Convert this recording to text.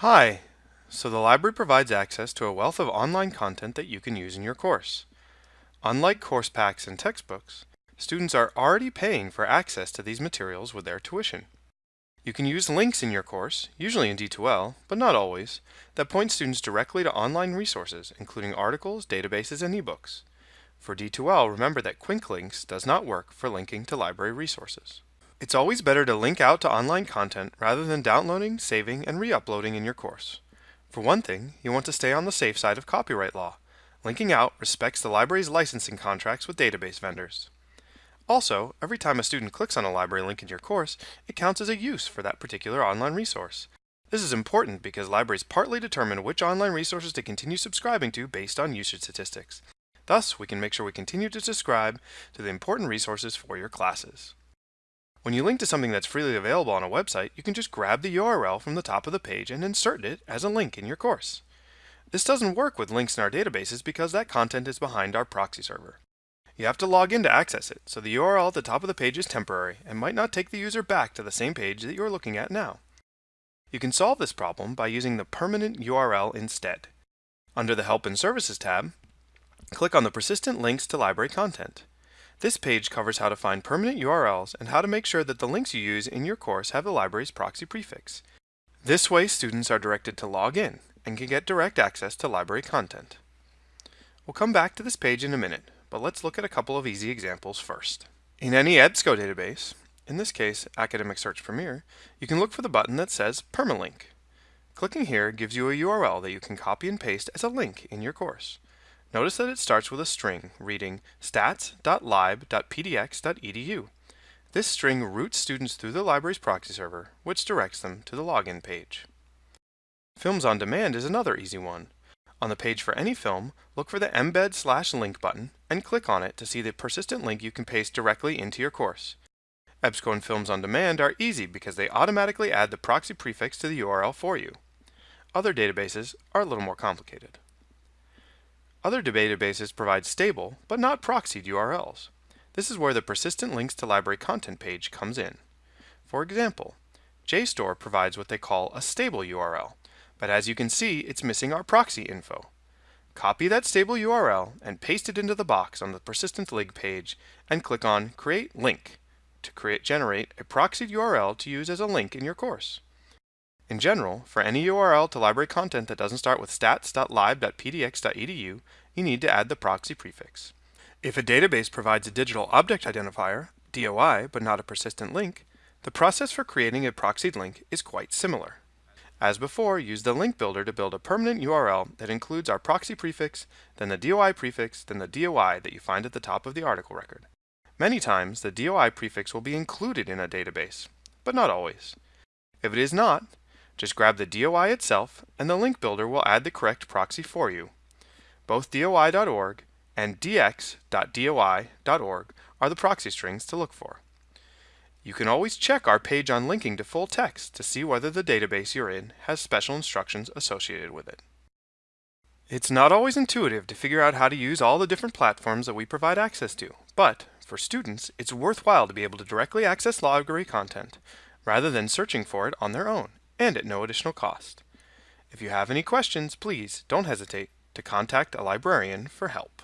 Hi! So the library provides access to a wealth of online content that you can use in your course. Unlike course packs and textbooks, students are already paying for access to these materials with their tuition. You can use links in your course, usually in D2L, but not always, that point students directly to online resources, including articles, databases, and ebooks. For D2L, remember that Quick Links does not work for linking to library resources. It's always better to link out to online content rather than downloading, saving, and re-uploading in your course. For one thing, you want to stay on the safe side of copyright law. Linking out respects the library's licensing contracts with database vendors. Also, every time a student clicks on a library link in your course, it counts as a use for that particular online resource. This is important because libraries partly determine which online resources to continue subscribing to based on usage statistics. Thus, we can make sure we continue to subscribe to the important resources for your classes. When you link to something that's freely available on a website, you can just grab the URL from the top of the page and insert it as a link in your course. This doesn't work with links in our databases because that content is behind our proxy server. You have to log in to access it, so the URL at the top of the page is temporary and might not take the user back to the same page that you're looking at now. You can solve this problem by using the permanent URL instead. Under the Help and Services tab, click on the Persistent Links to Library Content. This page covers how to find permanent URLs and how to make sure that the links you use in your course have the library's proxy prefix. This way students are directed to log in and can get direct access to library content. We'll come back to this page in a minute, but let's look at a couple of easy examples first. In any EBSCO database, in this case Academic Search Premier, you can look for the button that says Permalink. Clicking here gives you a URL that you can copy and paste as a link in your course. Notice that it starts with a string reading stats.lib.pdx.edu. This string routes students through the library's proxy server, which directs them to the login page. Films on Demand is another easy one. On the page for any film, look for the embed slash link button and click on it to see the persistent link you can paste directly into your course. EBSCO and Films on Demand are easy because they automatically add the proxy prefix to the URL for you. Other databases are a little more complicated. Other databases provide stable, but not proxied URLs. This is where the persistent links to library content page comes in. For example, JSTOR provides what they call a stable URL, but as you can see, it's missing our proxy info. Copy that stable URL and paste it into the box on the persistent link page and click on Create Link to create generate a proxied URL to use as a link in your course. In general, for any URL to library content that doesn't start with stats.lib.pdx.edu, you need to add the proxy prefix. If a database provides a digital object identifier, DOI, but not a persistent link, the process for creating a proxied link is quite similar. As before, use the link builder to build a permanent URL that includes our proxy prefix, then the DOI prefix, then the DOI that you find at the top of the article record. Many times, the DOI prefix will be included in a database, but not always. If it is not, just grab the DOI itself and the link builder will add the correct proxy for you. Both DOI.org and dx.doi.org are the proxy strings to look for. You can always check our page on linking to full text to see whether the database you're in has special instructions associated with it. It's not always intuitive to figure out how to use all the different platforms that we provide access to, but for students, it's worthwhile to be able to directly access library content rather than searching for it on their own and at no additional cost. If you have any questions, please don't hesitate to contact a librarian for help.